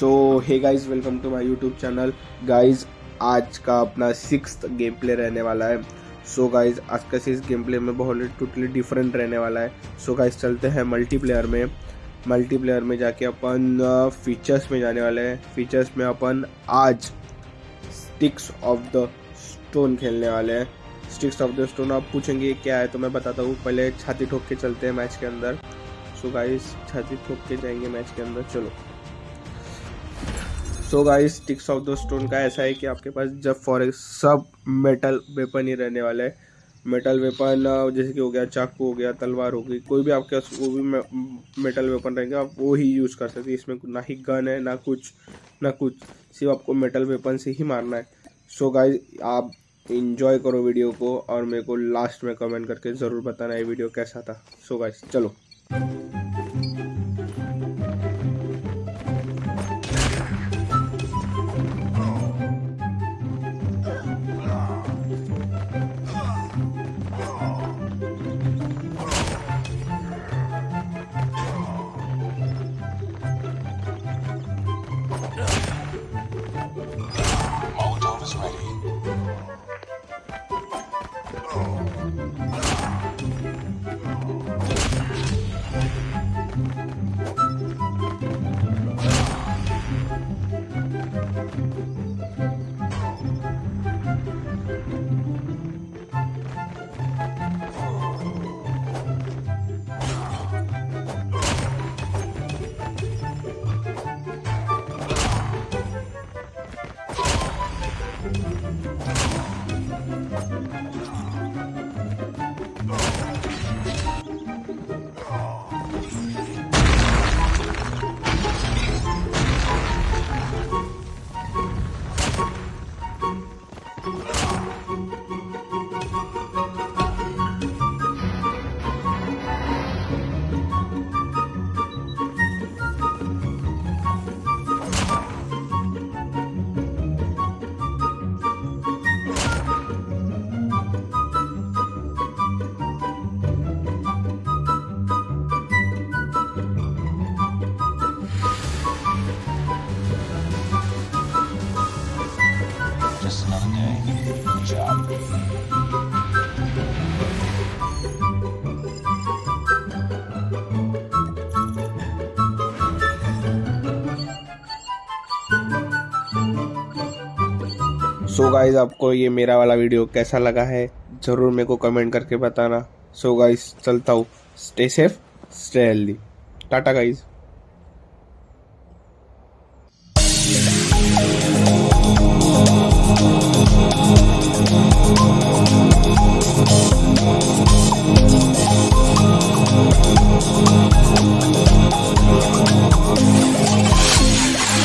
So hey guys welcome to my YouTube channel guys आज का अपना सिक्स गेम प्ले रहने वाला है। सो so गाइज़ आज का सिक्स गेम प्ले में बहुत टोटली डिफरेंट रहने वाला है। सो so गाइज़ चलते हैं मल्टीप्लेयर में। मल्टीप्लेयर में जाके अपन फीचर्स में जाने वाले हैं। फीचर्स में अपन आज स्टिक्स ऑफ़ द स्टोन खेलने वाले हैं। स्टिक्स ऑफ़ द स्टोन आप पूछेंगे क्या है तो मैं बताता हूँ। पहले छाती ठोक के चलते हैं मैच के अंदर। सो गाइस छाती ठोक के जाएँगे मैच के अंदर। चलो। So guys sticks of the stone का ऐसा है कि आपके पास जब फॉर सब मेटल वेपन ही रहने वाला है। मेटल वेपन जैसे कि हो गया, चाकू हो गया, तलवार हो गई, कोई भी आपके पास वो भी मेटल वेपन रहेंगे, आप वो ही यूज़ कर सकते हैं। इसमें ना ही गन है, ना कुछ ना कुछ, सिर्फ़ आपको मेटल वेपन से ही मारना है। सो so गाइस आप इंजॉय करो वीडियो को और मेरे को लास्ट में कमेंट करके ज़रूर बताना ये वीडियो कैसा था। सो so गाइस चलो। Oh, सो so गाइज़ आपको ये मेरा वाला वीडियो कैसा लगा है, ज़रूर मेरे को कमेंट करके बताना। सो so गाइज़ चलता हूँ। Stay safe stay healthy ta-ta guys